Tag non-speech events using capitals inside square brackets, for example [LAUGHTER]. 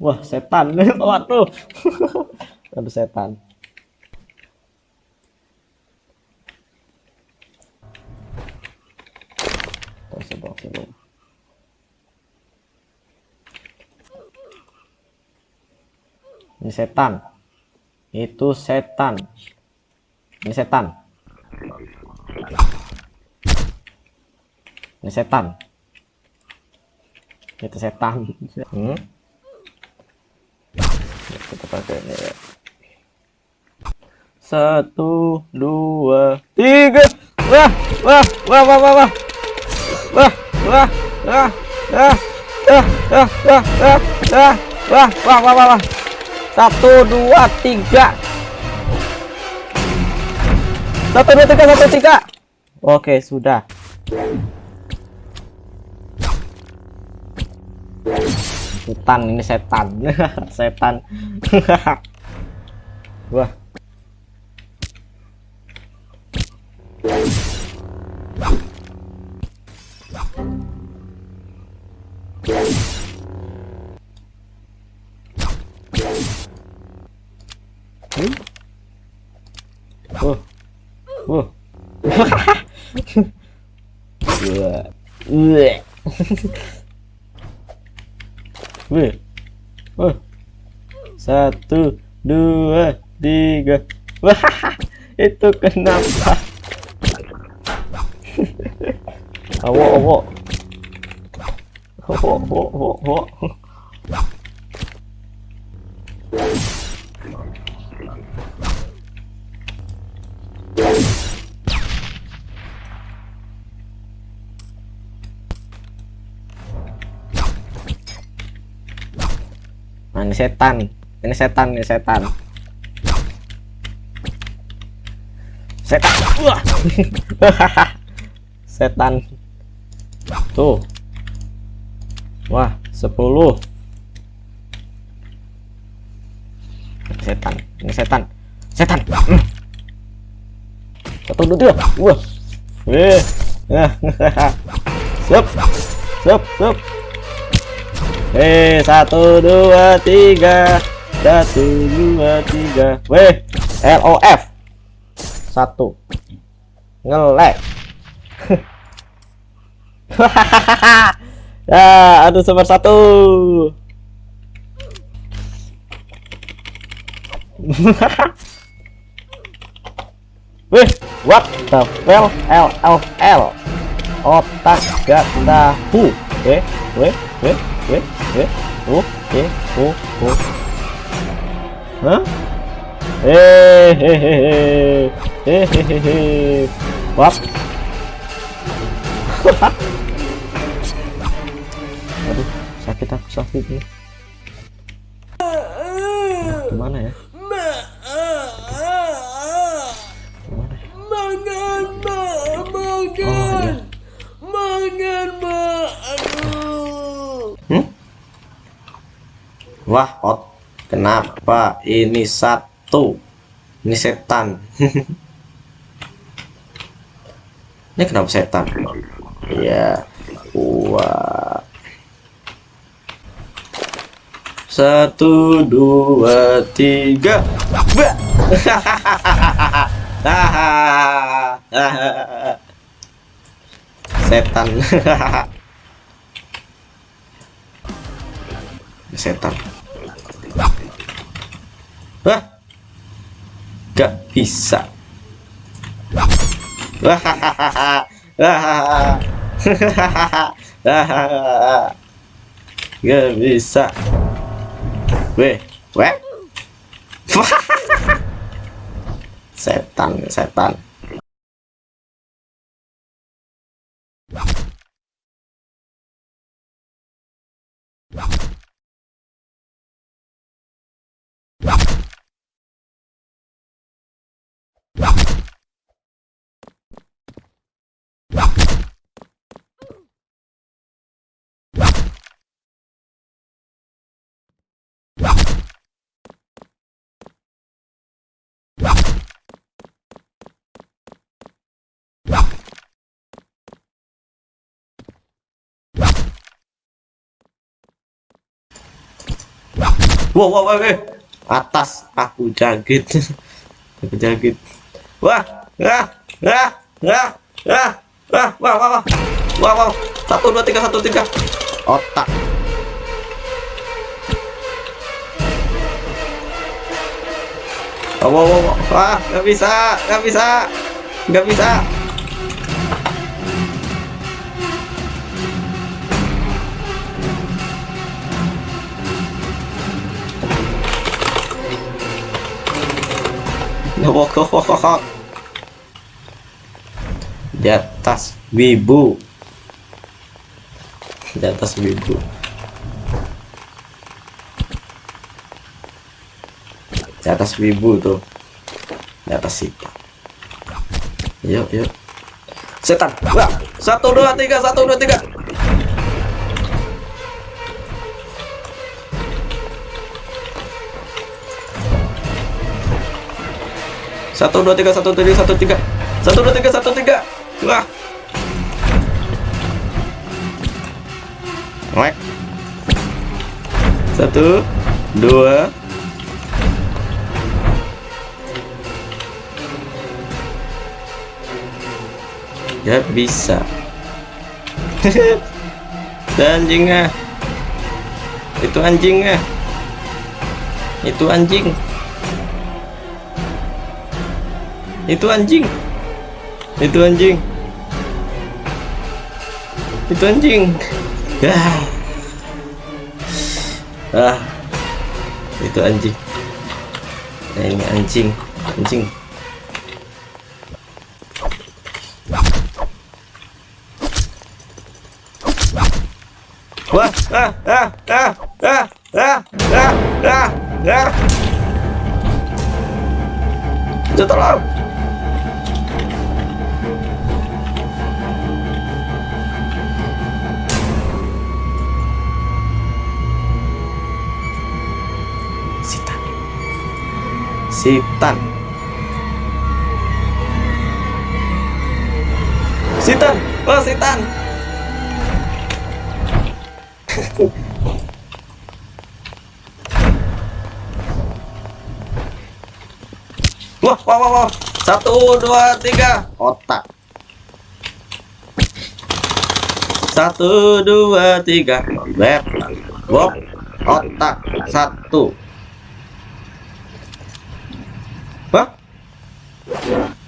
Wah, setan. [LAUGHS] Waduh. [LAUGHS] Aduh setan. Ini setan. Itu setan. Ini setan. Ini setan. Itu setan. [LAUGHS] Hmm? Kita pakai ini ya. Satu, dua, tiga. Wah, wah, wah, wah, wah, wah. Wah, wah, wah, wah, wah, wah, wah, wah, wah, wah, wah, wah, wah. Satu, dua, tiga. Satu, dua, tiga, satu, tiga. Oke, sudah. Setan, ini setan. [LAUGHS] setan. [LAUGHS] Wah. Hmm? Oh. Oh. Wah. Wah. Wih. Oh. Satu, dua, tiga. Wah, [LAUGHS] itu kenapa? [LAUGHS] awo, awo. Awo, awo, awo, Nah, ini setan. Ini setan, ini setan. Setan. Wah. [LAUGHS] setan. Tuh. Wah, 10. Setan. Ini setan. Setan. Hmm. Satu, dua, tiga. Wah. Weh. [LAUGHS] Siap. Siap, siap. Eh, satu, dua, tiga. Satu, dua, tiga. Weh, LOF. Satu. Ngelek. [LAUGHS] ya, aduh super satu. [LAUGHS] Wih, what the hell? LFL. Otak gak tahu. Eh, weh, weh, 왜? 왜? 오? 예? 오? 오? 어? 에헤헤헤 에헤헤헤 왓 aduh sakit aku sakit nih gimana ya Wah, hot. Kenapa ini satu? Ini setan. [LAUGHS] ini kenapa setan? Ya, wah. Satu, dua, tiga. [LAUGHS] Setan. [LAUGHS] setan. Wah. Gak bisa. [LAUGHS] Gak bisa. Weh, weh. [LAUGHS] setan, setan. Wow, wow, wow. Atas aku jagit. aku jagit. Wah, wah, wah, wah, wah, wah, wah, wah, wah, wah, wah. Satu, dua, tiga, satu, tiga. Otak. Wow, wow. Wah, nggak bisa, nggak bisa, nggak bisa. [LAUGHS] Di atas wibu. Di atas wibu. Di atas wibu tuh. Di atas sita. Yuk, yuk. Setan. Wah, satu dua tiga, satu dua tiga. Satu dua tiga satu tiga satu tiga. Satu dua tiga satu tiga. Wah. Wek. satu dua. Ya bisa. [LAUGHS] Anjingnya itu anjingnya itu anjing itu anjing. Itu anjing. Itu anjing. Ah ah. Itu anjing. Nah, ini anjing. Anjing. Wah ah ah ah ah ah ah ah ah. Tolong Sitan. Sitan. Oh, sitan. [LAUGHS] wah, wah, wah, wah. Satu, dua, tiga. Otak. Satu, dua, tiga. Beb. Bob. Otak. Satu. Yeah.